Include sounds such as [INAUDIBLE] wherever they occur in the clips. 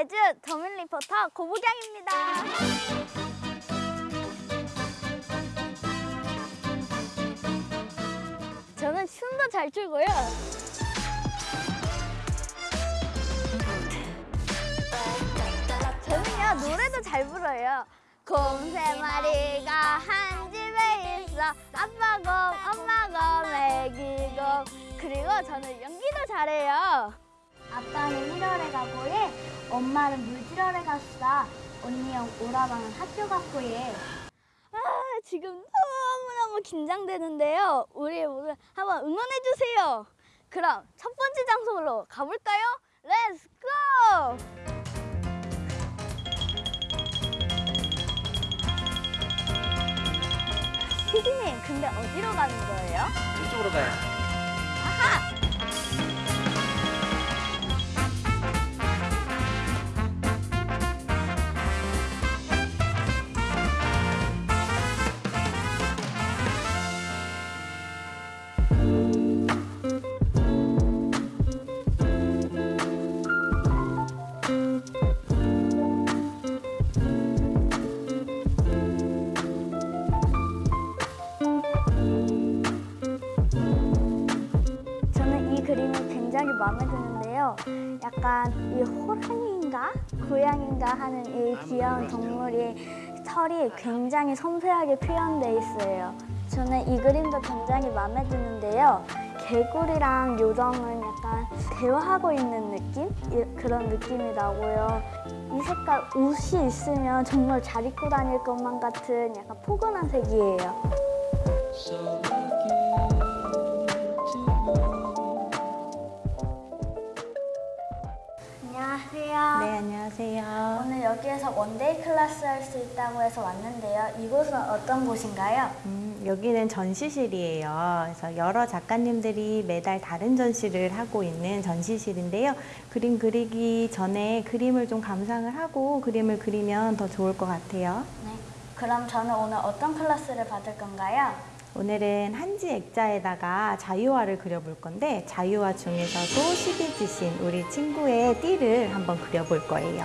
제주 더민 리포터 고부경입니다. 저는 춤도 잘 추고요. 저는요 노래도 잘 불러요. 곰 세 마리가 한 집에 있어 아빠 곰 엄마 곰 애기 곰 그리고 저는 연기도 잘해요. 아빠는 일허레 가고 해 엄마는 물질하러 갔어 언니 형 오라방은 학교 갔고 해 아, 지금 너무너무 긴장되는데요. 우리 모두 한번 응원해 주세요. 그럼 첫 번째 장소로 가볼까요? Let's go! 피디님, 근데 어디로 가는 거예요? 이쪽으로 가요. 약간 이 호랑이인가 고양인가 하는 이 귀여운 동물이 털이 굉장히 섬세하게 표현돼 있어요. 저는 이 그림도 굉장히 마음에 드는데요. 개구리랑 요정은 약간 대화하고 있는 느낌? 이- 그런 느낌이 나고요. 이 색깔 옷이 있으면 정말 잘 입고 다닐 것만 같은 약간 포근한 색이에요. 네, 안녕하세요. 오늘 여기에서 one-day 클래스 할 수 있다고 해서 왔는데요. 이곳은 어떤 곳인가요? 음, 여기는 전시실이에요. 그래서 여러 작가님들이 매달 다른 전시를 하고 있는 전시실인데요. 그림 그리기 전에 그림을 좀 감상을 하고 그림을 그리면 더 좋을 것 같아요. 네. 그럼 저는 오늘 어떤 클래스를 받을 건가요? 오늘은 한지 액자에다가 자유화를 그려볼 건데 자유화 중에서도 12지신 우리 친구의 띠를 한번 그려볼 거예요.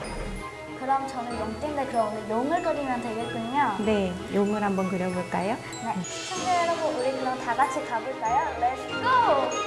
그럼 저는 용띠인데 그럼 오늘 용을 그리면 되겠군요. 네, 용을 한번 그려볼까요? 네. 시청자 여러분, 우리 그럼 다 같이 가볼까요? Let's go!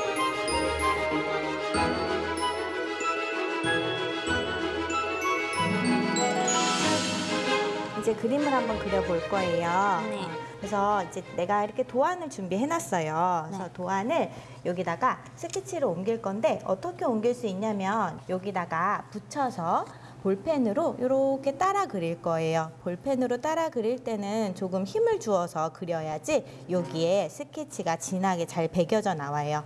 이제 그림을 한번 그려볼 거예요. 네. 그래서 이제 내가 이렇게 도안을 준비해 놨어요. 그래서 네. 도안을 여기다가 스케치로 옮길 건데 어떻게 옮길 수 있냐면 여기다가 붙여서 볼펜으로 이렇게 따라 그릴 거예요. 볼펜으로 따라 그릴 때는 조금 힘을 주어서 그려야지 여기에 스케치가 진하게 잘 배겨져 나와요.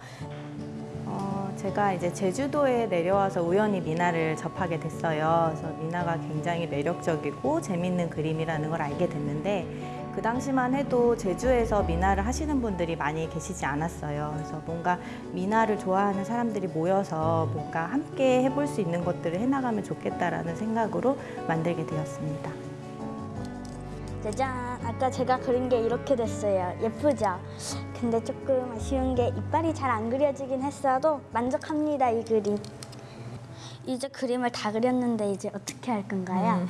어, 제가 이제 제주도에 내려와서 우연히 미나를 접하게 됐어요. 그래서 미나가 굉장히 매력적이고 재밌는 그림이라는 걸 알게 됐는데 그 당시만 해도 제주에서 미나를 하시는 분들이 많이 계시지 않았어요. 그래서 뭔가 미나를 좋아하는 사람들이 모여서 뭔가 함께 해볼 수 있는 것들을 해나가면 좋겠다라는 생각으로 만들게 되었습니다. 짜잔! 아까 제가 그린 게 이렇게 됐어요. 예쁘죠? 근데 조금 아쉬운 게 이빨이 잘 안 그려지긴 했어도 만족합니다, 이 그림. 이제 그림을 다 그렸는데 이제 어떻게 할 건가요?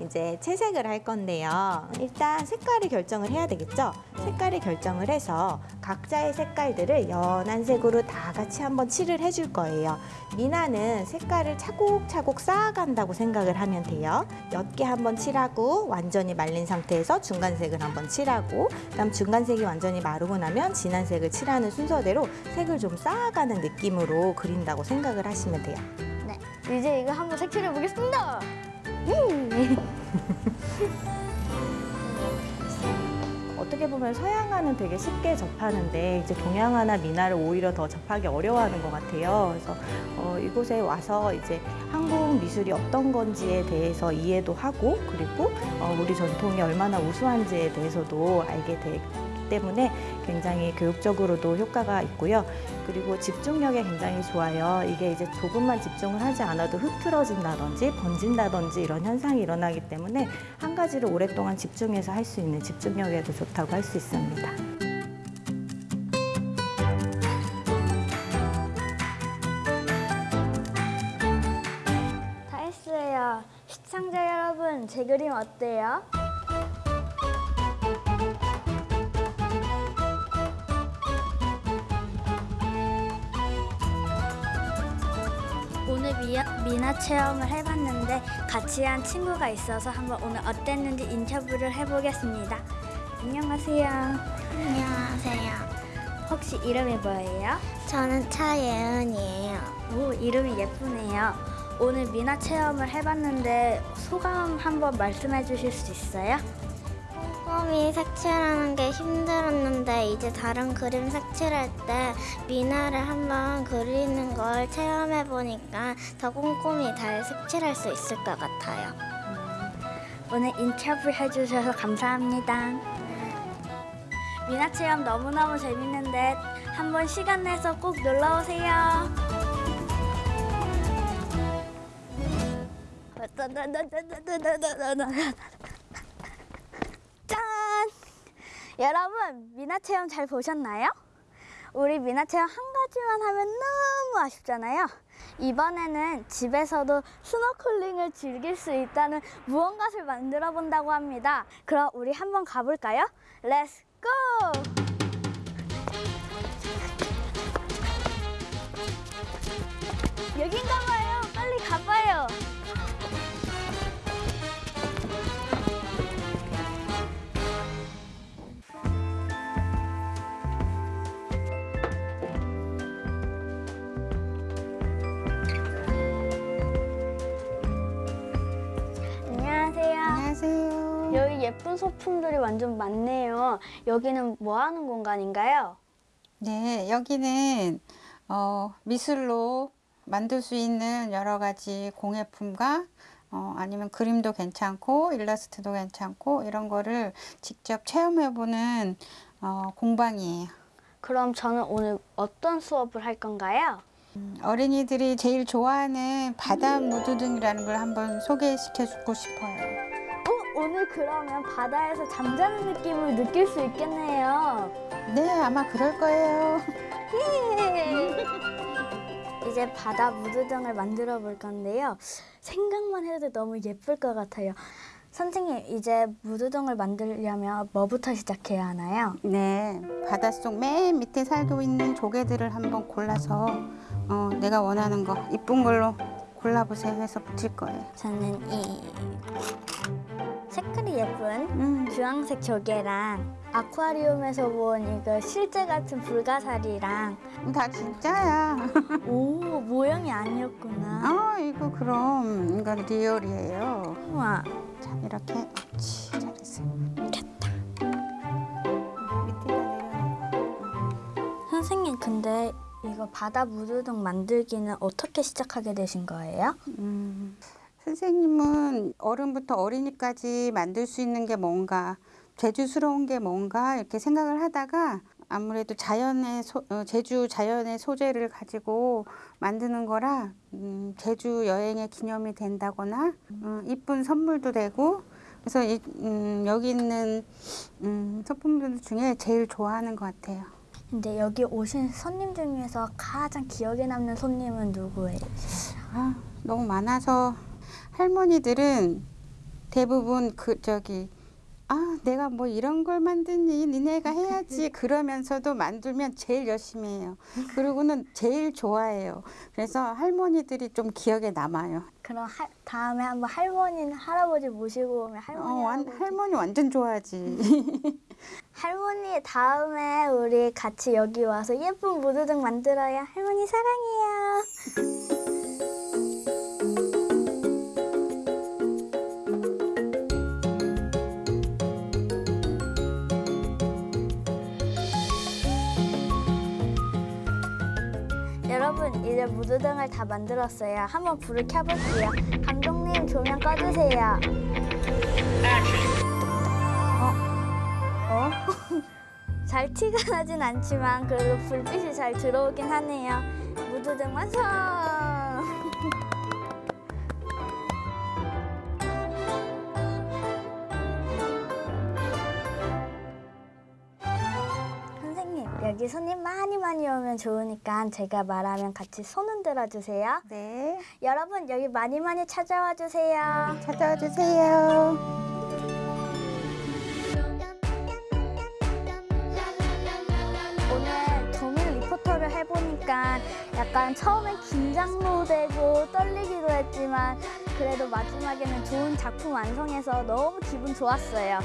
이제 채색을 할 건데요. 일단 색깔을 결정을 해야 되겠죠? 색깔을 결정을 해서 각자의 색깔들을 연한 색으로 다 같이 한번 칠을 해줄 거예요. 미나는 색깔을 차곡차곡 쌓아간다고 생각을 하면 돼요. 옅게 한번 칠하고 완전히 말린 상태에서 중간색을 한번 칠하고 그다음 중간색이 완전히 마르고 나면 진한 색을 칠하는 순서대로 색을 좀 쌓아가는 느낌으로 그린다고 생각을 하시면 돼요. 네. 이제 이거 한번 색칠해 보겠습니다. 음. [LAUGHS] 어떻게 보면 서양화는 되게 쉽게 접하는데 이제 동양화나 미나를 오히려 더 접하기 어려워하는 것 같아요. 그래서 어, 이곳에 와서 이제 한국 미술이 어떤 건지에 대해서 이해도 하고 그리고 어, 우리 전통이 얼마나 우수한지에 대해서도 알게 되기 때문에 굉장히 교육적으로도 효과가 있고요. 그리고 집중력에 굉장히 좋아요. 이게 이제 조금만 집중을 하지 않아도 흐트러진다든지 번진다든지 이런 현상이 일어나기 때문에 한 가지를 오랫동안 집중해서 할 수 있는 집중력에도 좋다고 할 수 있습니다. 시청자 여러분, 제 그림 어때요? 오늘 미, 미나 체험을 해봤는데 같이 한 친구가 있어서 한번 오늘 어땠는지 인터뷰를 해보겠습니다. 안녕하세요. 안녕하세요. 혹시 이름이 뭐예요? 저는 차예은이에요. 오, 이름이 예쁘네요. 오늘 미나 체험을 해봤는데 소감 한번 말씀해 주실 수 있어요? 꼼꼼히 색칠하는 게 힘들었는데 이제 다른 그림 색칠할 때 미나를 한번 그리는 걸 체험해 보니까 더 꼼꼼히 잘 색칠할 수 있을 것 같아요. 오늘 인터뷰 해주셔서 감사합니다. 미나 체험 너무너무 재밌는데 한번 시간 내서 꼭 놀러 오세요. 짠! 여러분, 미나 체험 잘 보셨나요? 우리 미나 체험 한 가지만 하면 너무 아쉽잖아요. 이번에는 집에서도 스노클링을 즐길 수 있다는 무언가를 만들어 본다고 합니다. 그럼 우리 한번 가볼까요? 렛츠 고! 여긴가 봐요. 예쁜 소품들이 완전 많네요. 여기는 뭐 하는 공간인가요? 네, 여기는 어, 미술로 만들 수 있는 여러 가지 공예품과 어, 아니면 그림도 괜찮고 일러스트도 괜찮고 이런 거를 직접 체험해보는 어, 공방이에요. 그럼 저는 오늘 어떤 수업을 할 건가요? 음, 어린이들이 제일 좋아하는 바다 무드 등이라는 걸 한번 소개시켜 주고 싶어요. 어, 오늘 그러면 바다에서 잠자는 느낌을 느낄 수 있겠네요. 네, 아마 그럴 거예요. [LAUGHS] 이제 바다 무드등을 만들어 볼 건데요. 생각만 해도 너무 예쁠 것 같아요. 선생님, 이제 무드등을 만들려면 뭐부터 시작해야 하나요? 네, 바닷속 맨 밑에 살고 있는 조개들을 한번 골라서 어, 내가 원하는 거 이쁜 걸로 골라보세요 해서 붙일 거예요. 저는 이 색깔이 예쁜 음, 주황색 조개랑 아쿠아리움에서 본 이거 실제 같은 불가사리랑 다 진짜야. [LAUGHS] 오 모형이 아니었구나. 아, 이거 그럼 이건 리얼이에요. 우와 자, 이렇게 옳지, 잘했어요. 됐다. 선생님 근데 이거 바다 무드등 만들기는 어떻게 시작하게 되신 거예요? 음, 선생님은 어른부터 어린이까지 만들 수 있는 게 뭔가 제주스러운 게 뭔가 이렇게 생각을 하다가 아무래도 자연의 소, 어, 제주 자연의 소재를 가지고 만드는 거라 음, 제주 여행의 기념이 된다거나 음, 이쁜 선물도 되고 그래서 이, 음, 여기 있는 음, 소품들 중에 제일 좋아하는 것 같아요. 근데 여기 오신 손님 중에서 가장 기억에 남는 손님은 누구예요? 아, 너무 많아서 할머니들은 대부분 그 저기 아 내가 뭐 이런 걸 만드니 니네가 해야지 [LAUGHS] 그러면서도 만들면 제일 열심히 해요 그리고는 제일 좋아해요 그래서 할머니들이 좀 기억에 남아요 그럼 하, 다음에 한번 할머니는 할아버지 모시고 오면 어, 할머니 완, 할아버지 할머니 완전 좋아하지 [LAUGHS] 할머니 다음에 우리 같이 여기 와서 예쁜 무드등 만들어요. 할머니 사랑해요. 여러분 이제 무드등을 다 만들었어요. 한번 불을 켜볼게요. 감독님 조명 꺼주세요. 어? [LAUGHS] 잘 티가 나진 않지만 그래도 불빛이 잘 들어오긴 하네요. 무드등 완성! 여기 손님 많이 많이 오면 좋으니까 제가 말하면 같이 손손 들어 주세요. 네, 여러분 여기 많이 많이 찾아와 주세요. 찾아와 주세요. 오늘 도민 리포터를 해보니까 약간 처음엔 긴장도 되고 떨리기도 했지만 그래도 마지막에는 좋은 작품 완성해서 너무 기분 좋았어요.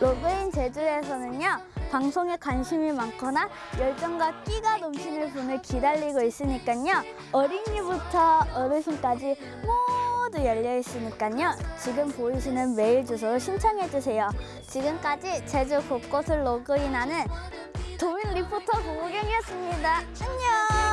로그인 제주에서는요 방송에 관심이 많거나 열정과 끼가 넘치는 분을 기다리고 있으니까요 어린이부터 어르신까지 모두 열려 있으니까요 지금 보이시는 메일 주소로 신청해 주세요. 지금까지 제주 곳곳을 로그인하는 도민 리포터 고우경이었습니다. 안녕.